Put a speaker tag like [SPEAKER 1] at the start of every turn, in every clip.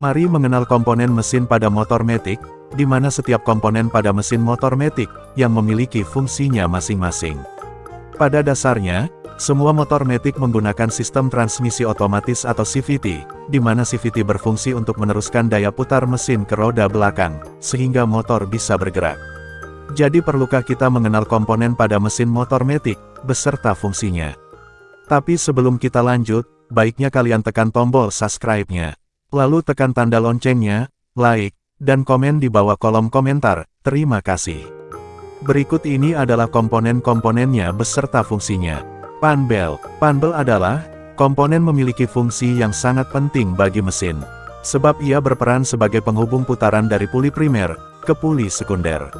[SPEAKER 1] Mari mengenal komponen mesin pada motor metik, di mana setiap komponen pada mesin motor metik yang memiliki fungsinya masing-masing. Pada dasarnya, semua motor metik menggunakan sistem transmisi otomatis atau CVT, di mana CVT berfungsi untuk meneruskan daya putar mesin ke roda belakang, sehingga motor bisa bergerak. Jadi perlukah kita mengenal komponen pada mesin motor metik, beserta fungsinya? Tapi sebelum kita lanjut, baiknya kalian tekan tombol subscribe-nya. Lalu tekan tanda loncengnya, like, dan komen di bawah kolom komentar, terima kasih. Berikut ini adalah komponen-komponennya beserta fungsinya. Panbel Panbel adalah, komponen memiliki fungsi yang sangat penting bagi mesin. Sebab ia berperan sebagai penghubung putaran dari puli primer, ke puli sekunder.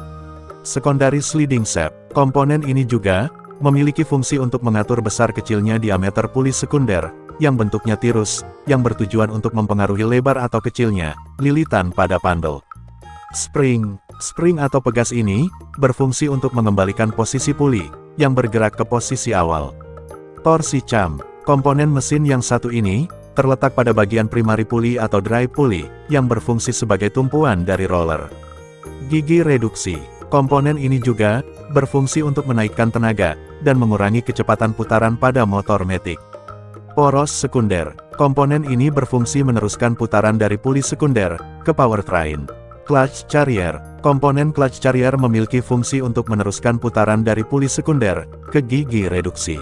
[SPEAKER 1] Secondary sliding shaft, komponen ini juga, memiliki fungsi untuk mengatur besar kecilnya diameter puli sekunder, yang bentuknya tirus, yang bertujuan untuk mempengaruhi lebar atau kecilnya, lilitan pada pandel. Spring, spring atau pegas ini, berfungsi untuk mengembalikan posisi puli, yang bergerak ke posisi awal. Torsi cam, komponen mesin yang satu ini, terletak pada bagian primari puli atau drive puli, yang berfungsi sebagai tumpuan dari roller. Gigi reduksi, komponen ini juga, berfungsi untuk menaikkan tenaga, dan mengurangi kecepatan putaran pada motor metik. Poros sekunder. Komponen ini berfungsi meneruskan putaran dari puli sekunder ke powertrain. Clutch carrier. Komponen clutch carrier memiliki fungsi untuk meneruskan putaran dari puli sekunder ke gigi reduksi.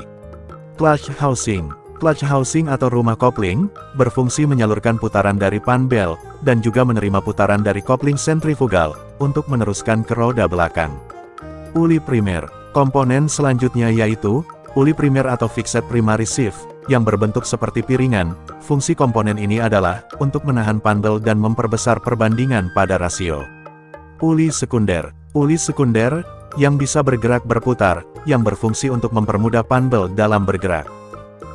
[SPEAKER 1] Clutch housing. Clutch housing atau rumah kopling, berfungsi menyalurkan putaran dari pan bel, dan juga menerima putaran dari kopling sentrifugal, untuk meneruskan ke roda belakang. Puli primer. Komponen selanjutnya yaitu, puli primer atau fixed primary shift, yang berbentuk seperti piringan, fungsi komponen ini adalah untuk menahan pandel dan memperbesar perbandingan pada rasio. Puli sekunder Puli sekunder, yang bisa bergerak berputar, yang berfungsi untuk mempermudah pandel dalam bergerak.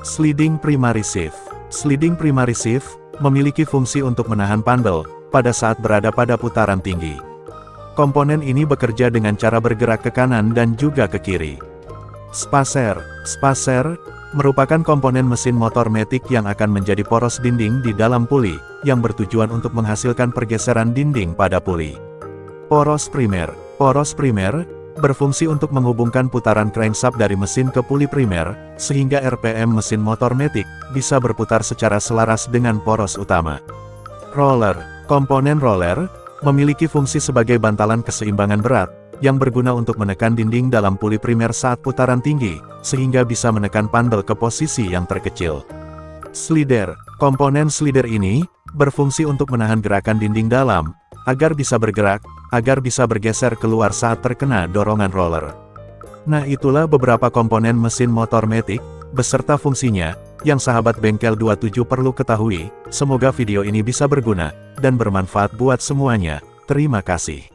[SPEAKER 1] Sliding primary shift Sliding primary shift, memiliki fungsi untuk menahan pandel, pada saat berada pada putaran tinggi. Komponen ini bekerja dengan cara bergerak ke kanan dan juga ke kiri. Spacer Spacer, merupakan komponen mesin motor metik yang akan menjadi poros dinding di dalam puli, yang bertujuan untuk menghasilkan pergeseran dinding pada puli. Poros primer Poros primer, berfungsi untuk menghubungkan putaran crankshaft dari mesin ke puli primer, sehingga RPM mesin motor metik, bisa berputar secara selaras dengan poros utama. Roller Komponen roller, memiliki fungsi sebagai bantalan keseimbangan berat, yang berguna untuk menekan dinding dalam puli primer saat putaran tinggi, sehingga bisa menekan pandel ke posisi yang terkecil. Slider, komponen slider ini, berfungsi untuk menahan gerakan dinding dalam, agar bisa bergerak, agar bisa bergeser keluar saat terkena dorongan roller. Nah itulah beberapa komponen mesin motor metik, beserta fungsinya, yang sahabat bengkel 27 perlu ketahui, semoga video ini bisa berguna, dan bermanfaat buat semuanya, terima kasih.